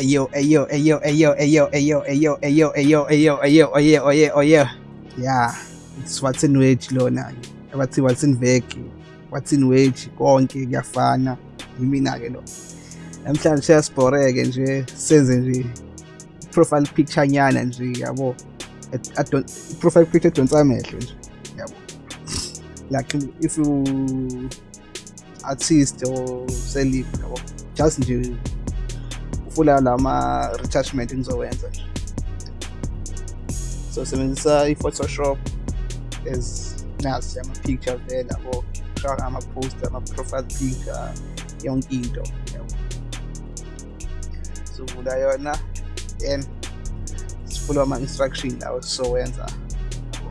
Ayo, ayo, ayo, ayo, ayo, ayo, ayo, ayo, ayo, ayo, ayo, ayo, ayo, ayo. Yeah, it's what's in wedge lona. Abathi what's in veg. What's in wedge konke kuyafana. Yimina ke lo. Namhlanje siyasiboreke nje senze nje profile picture nyana nje yabo. I don't profile picture donsa amehlo nje. Yabo. Like if you artist or celeb yabo. Just nje ufuna lama retouchment engizowenza so sebenzisa i-photoshop as nasi ama-picture vele yabo shaka ama-poster ama-profile picture yonke into yabo. Sovula yona then sifula ama-instruction lawo sizowenza yabo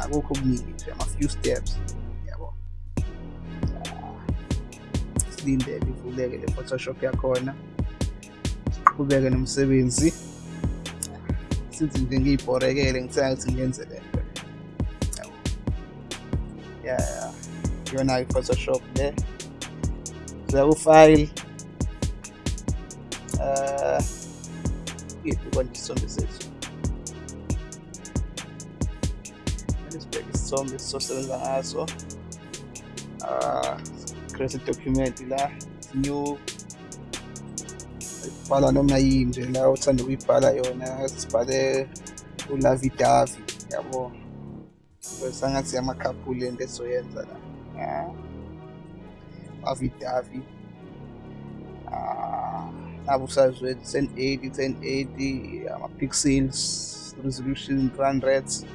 akukho okuningi nje ama-few steps yabo. Silindele ivuleke le photoshop yakhona siqhubeke nomsebenzi sithi nje ngiyibhorekele ngithanga ukuthi ngenze le nto ya. Iyona i-photoshop le. Siya ku-file uh yiphi konke isithombe sethu? Sibheke isithombe sizosebenza ngaso. Uh create document la new bhala noma yini nje la uthanda ukuyibhala yona sibhale ulavidavi yabo. Sangathi amakhaphuli lento esizoyenza la. Avidavi ah, nabo usazwe 1080 1080 ama-pixels resolution run rates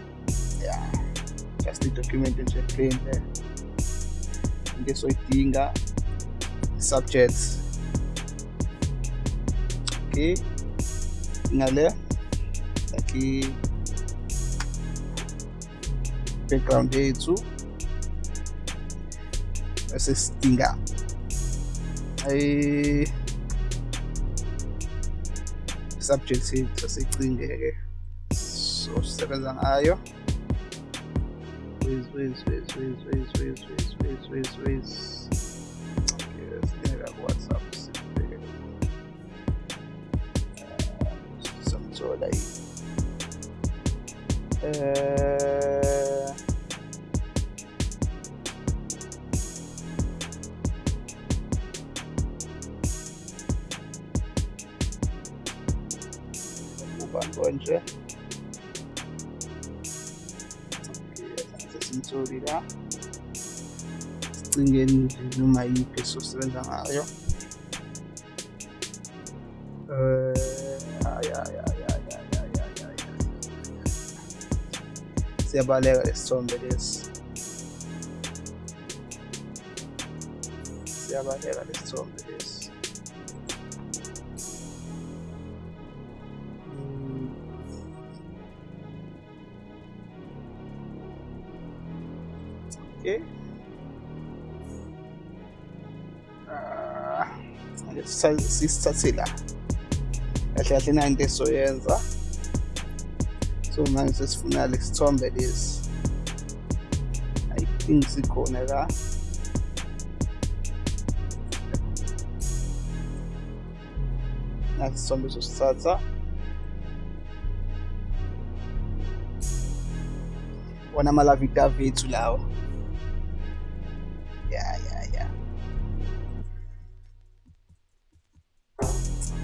yeah. Just i-document nje plain there into esoyidinga subjects aqui. Nela aqui. Background jeito essa stinga aí. Subject se se clean jayega so é sara jana ayo ways ways ways ways ways ways ways ways ways ways okay let's get whatsapp Soleil. Eh... Bukan bonce. sensorina stringenti ormai che sono stringendo trabalha sombras. Trabalha sombras. Ok. Ah, sisithathila kahle kahle nanto esizoyenza performances Alex Somebodies. I think ziko nera nakusombe zosatsa wana malavita vethu lawa ya ya ya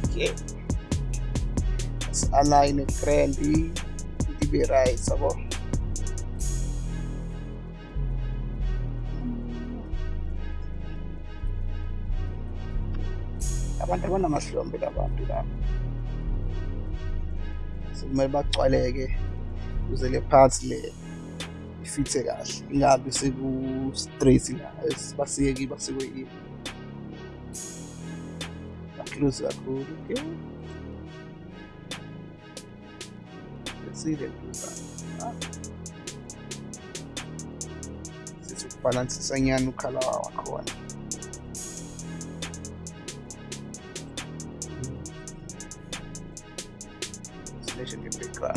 okay. Let's align currently bereits, aber abantwana amahlombe labantu laba sekumele bagcwaleke kuze le phathi le ifithe kahle ingabi seku-straight basike kiba sekuyiyo kakhuluzi kakhulu okay. Serienbildern. Ja. balances sem ano calar a cor. Deixa de pecar.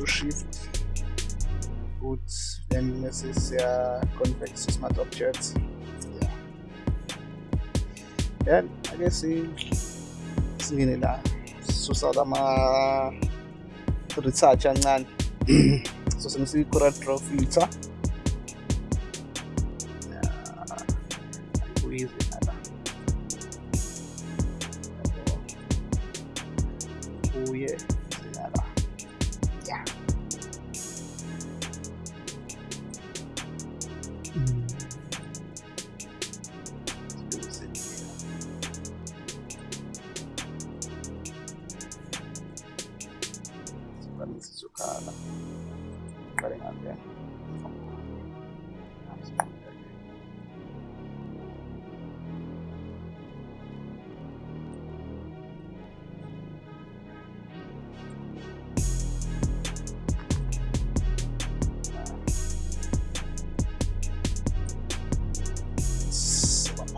su schief. gut, denn es ist ja uh, konvexes Smart Objects. Ja. Yan, kasi sige nila, susa tama research yan nan. so, sa current.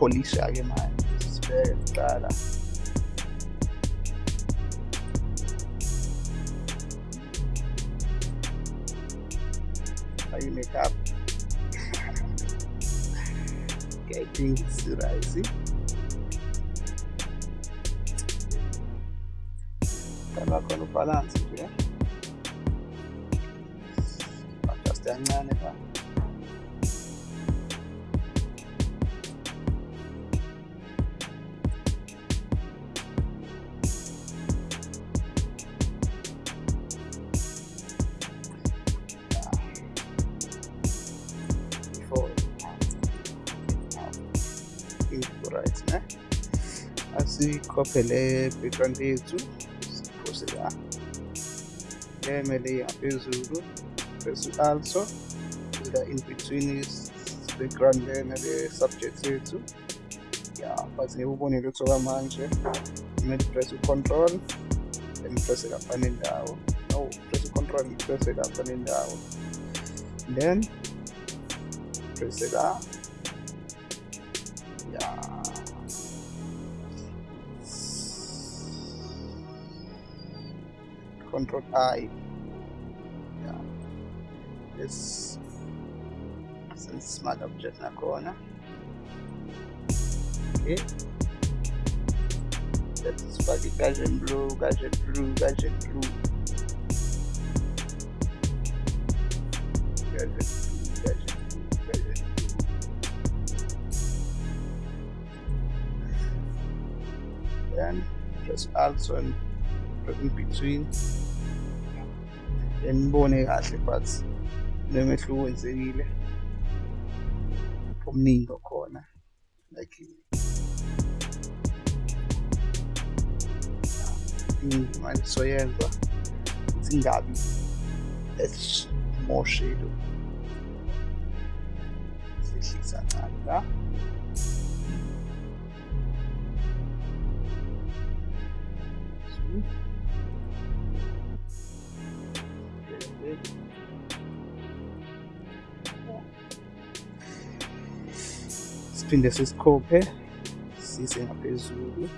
Police आगे मारे तारा how you make up getting rising tabacco lo balance cioè ma sta stagnando कॉपले पे कंधे जू कोसेगा ये मेरे यहाँ also the in between is the grand nale subject yethu yeah but ngibonile kuthoka manje kumele press control, then press lapha nendawo no press ucontrol press lapha nendawo then press lapha control I. Yeah. This since smart object nakhona okay. Let's fake Gaussian blur Gaussian blur Gaussian blur. Gaussian blur Gaussian blur Gaussian blur. Then press alt and in between emibone kahle but nomehluko wenzekile omningi okhona like indima soyenza ukuthi ngabi esimoshelo sehlisa kancane la siphinde sisikhophe sise ngaphezulu.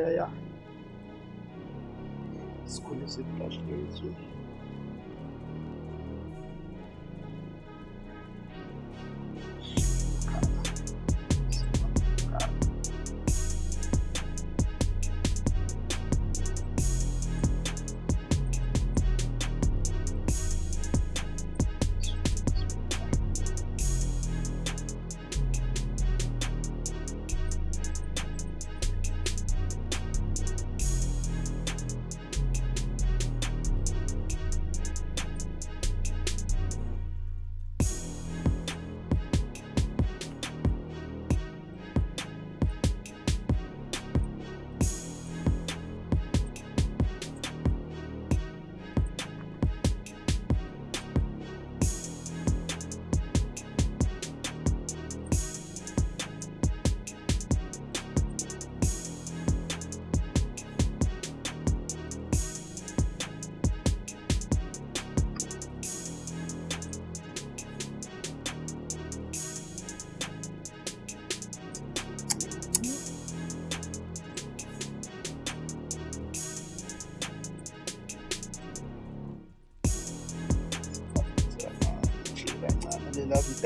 ai ai ai. Escolha sempre acho que é isso.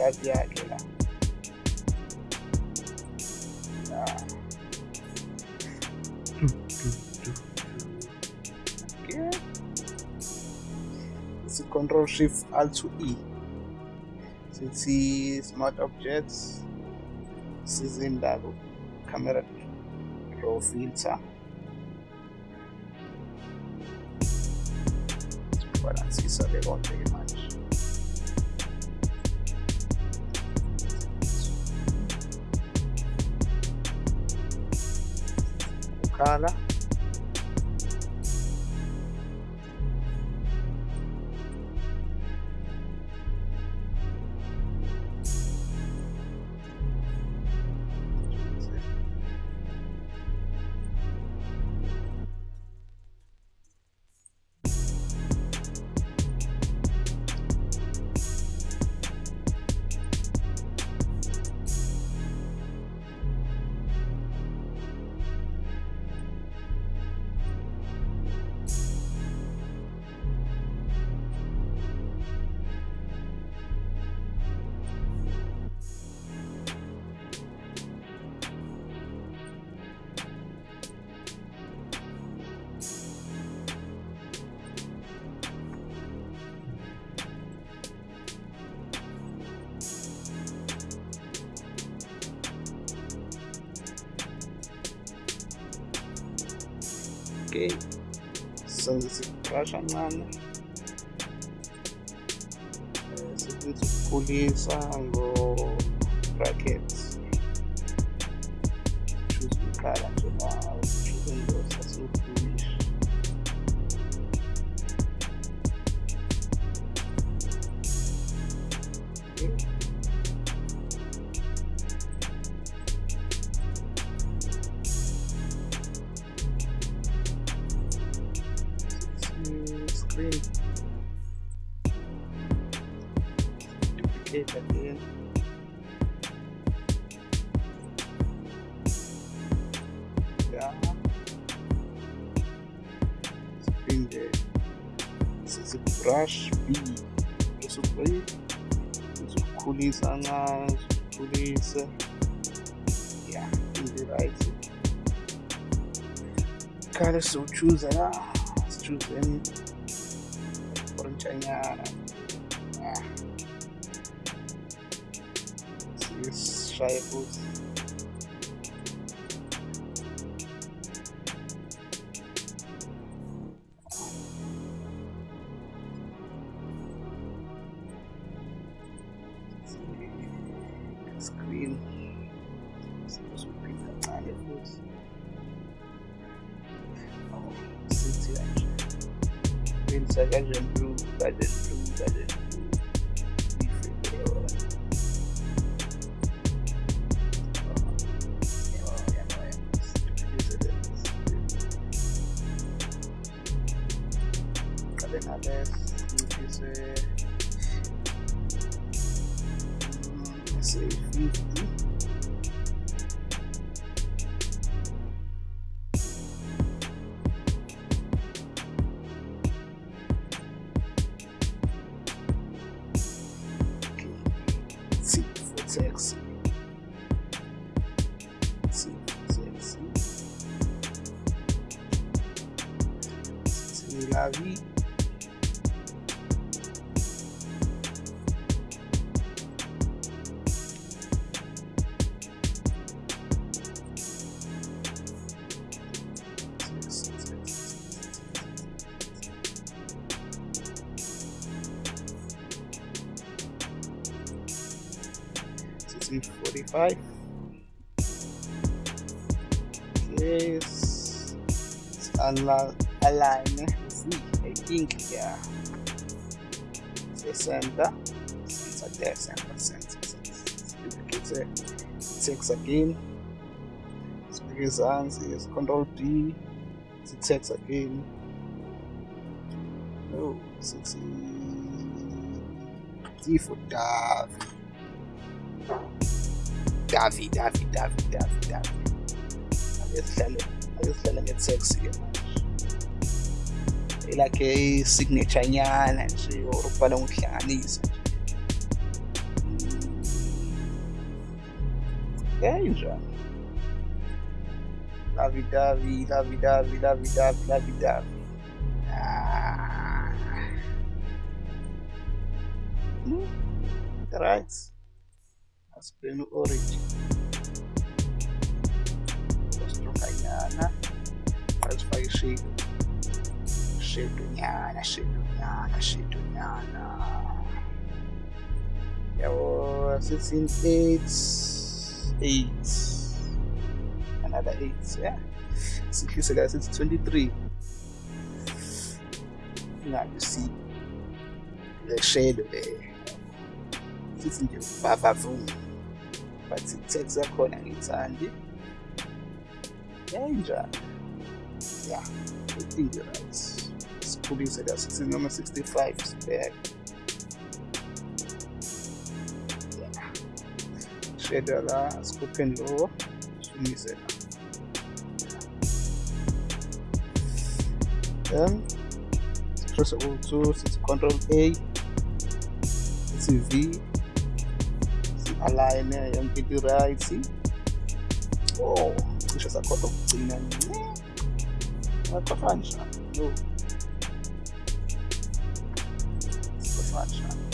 La Okay. It's Control Shift Alt to E. Sithi smart objects sizinda camera raw filter. Balansisa ke konke ke manje. Ukhala okay senze isiqasha ncane eh, sibithi ukukhulisa ngo-brackets. Choose ukukala njengawo brush B bese ubuye uzokukhulisa kancane uzokukhulisa yeah in right. Kale siwuchuza la sichuze any orintshanyana ah sishaye futhi nciphise say 50 5 this is align I think yeah the center center there center center center it takes again because hands is control B it takes again no 60 D for dive Davi, Davi, Davi, Davi, Davi. ake sihlale ake sihlale nge-taxi ke manje elakhe i-signature nyana nje or ukubhala ngokuhlanganisa nje kanjani lavi davi lavi davi lavi davi lavi davi Ah. Hmm, right stronganyana asifake ishedu shedu nyana shedu nyana shedu nyana yabo 16 8 8 another 8 yeah. Sihlise la sithi 23 ingabe si le shadow le sithi nje vavavum but text yakhona ngiyithandi kanjani yeah i think you're right. Sikhulise la 16 noma 65 sibheke. Yeah. shadow la sikhupheni lo sumise la. Then press o2 sithi control a sithi v alleine empitiraisi oh cishe sakhona ukugcina ngaqhafa njani yo qhafa njani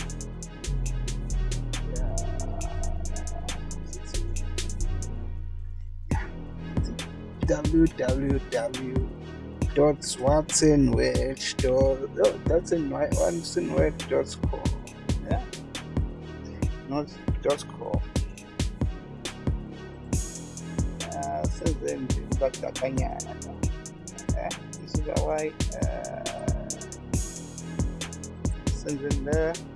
www.watsonwedge.com yeah not dot com yeah not dot com uh, senze nje eh? Why uh, le sehlisa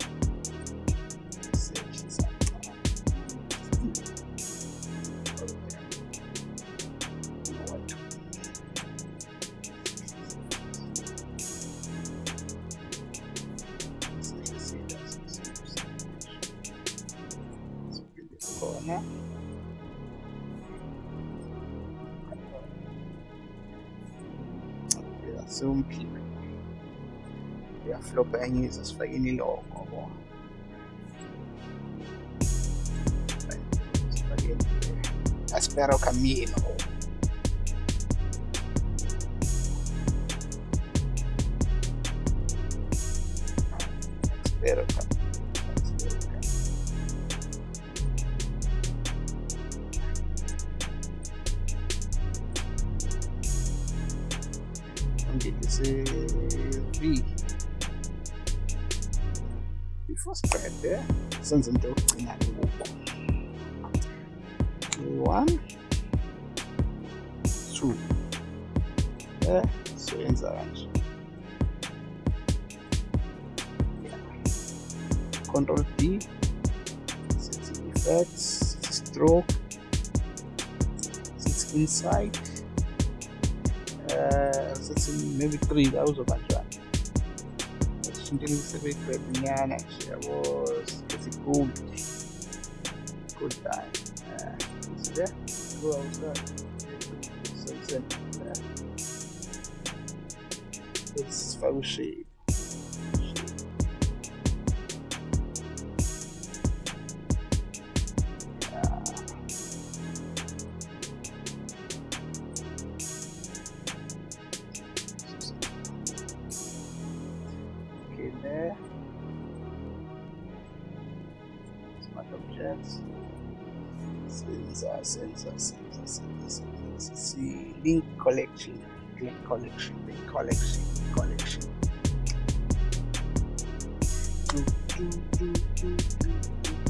cenizas, făinile acolo. Espera o caminho. Senze into yokugcina ngoku. One two. Eh kanje. Control D sithi effects sithi stroke sithi inside uh, sithi maybe three awuzoba njani shinteni sebegrade nyana nje yabo Gold. Gold Time. É, isso é? Vou usar. Né? Esses fagos cheios. Objects. Sensor, sensor, sensor, sensor, sensor. See, link collection, link collection, link collection, link collection.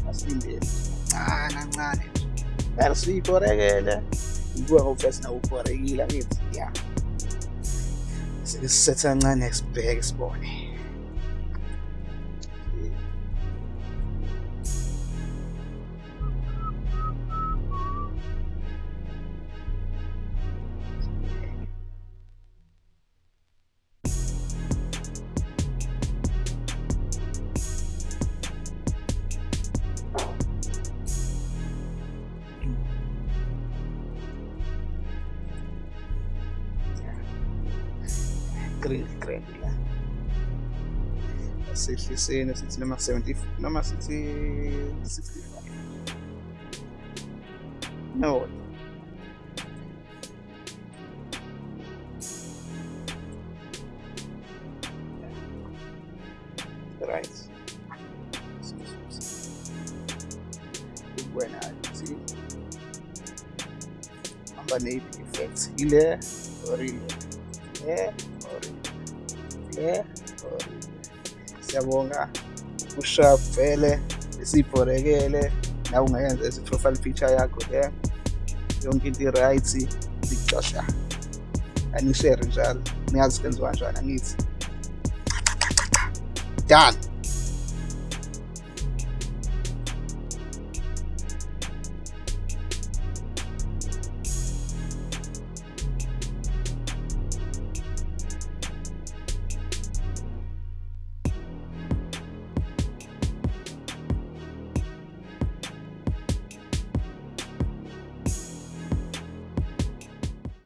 Asilindele kancane kancane vele siyibhorekele ibuka ngofesi nawo ubhorekile akithi ya sesisetha kancane sibheke sibone green sehliseni sithi noma 70 noma sithi 65 no right buena sí. Hamba ne-effect ile or ile le origine siyabonga. uSharp vele esibhorekele nawe ungayenza profile picture yakho le yonke into i-right lixesha anishare njalo. Niyazi senziwa njani angithi. Done.